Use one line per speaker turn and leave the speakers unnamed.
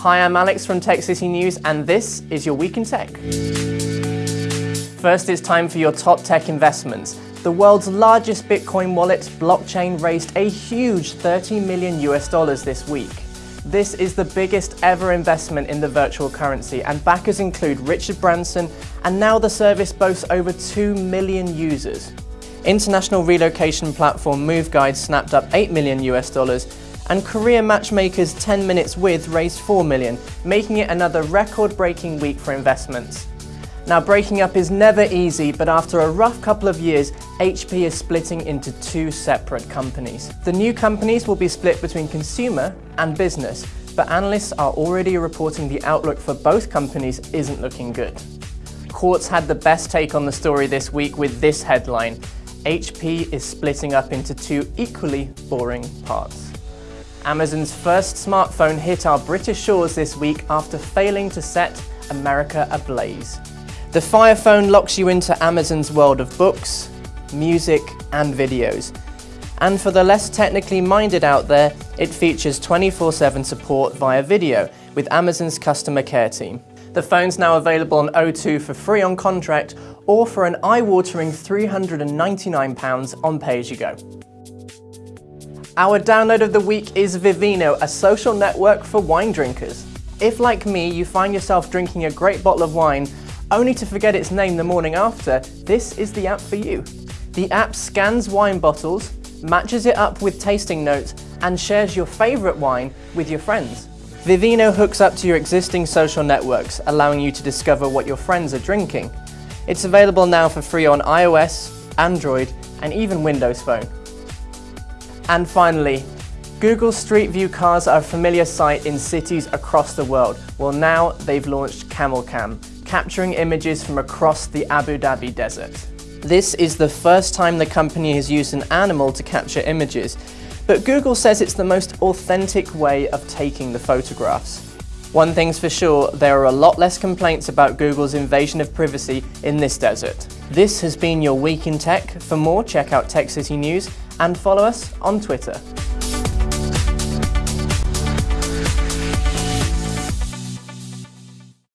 Hi, I'm Alex from Tech City News and this is your Week in Tech. First, it's time for your top tech investments. The world's largest Bitcoin wallet, Blockchain, raised a huge 30 million US dollars this week. This is the biggest ever investment in the virtual currency and backers include Richard Branson and now the service boasts over 2 million users. International relocation platform MoveGuide snapped up 8 million US dollars and career matchmakers 10 Minutes With raised 4 million, making it another record-breaking week for investments. Now breaking up is never easy, but after a rough couple of years, HP is splitting into two separate companies. The new companies will be split between consumer and business, but analysts are already reporting the outlook for both companies isn't looking good. Quartz had the best take on the story this week with this headline, HP is splitting up into two equally boring parts. Amazon's first smartphone hit our British shores this week after failing to set America ablaze. The Fire Phone locks you into Amazon's world of books, music and videos. And for the less technically minded out there, it features 24-7 support via video with Amazon's customer care team. The phone's now available on O2 for free on contract or for an eye-watering £399 on pay-as-you-go. Our download of the week is Vivino, a social network for wine drinkers. If, like me, you find yourself drinking a great bottle of wine only to forget its name the morning after, this is the app for you. The app scans wine bottles, matches it up with tasting notes, and shares your favourite wine with your friends. Vivino hooks up to your existing social networks, allowing you to discover what your friends are drinking. It's available now for free on iOS, Android, and even Windows Phone. And finally, Google Street View cars are a familiar sight in cities across the world. Well now they've launched CamelCam, capturing images from across the Abu Dhabi desert. This is the first time the company has used an animal to capture images, but Google says it's the most authentic way of taking the photographs. One thing's for sure, there are a lot less complaints about Google's invasion of privacy in this desert. This has been your Week in Tech. For more, check out Tech City News and follow us on Twitter.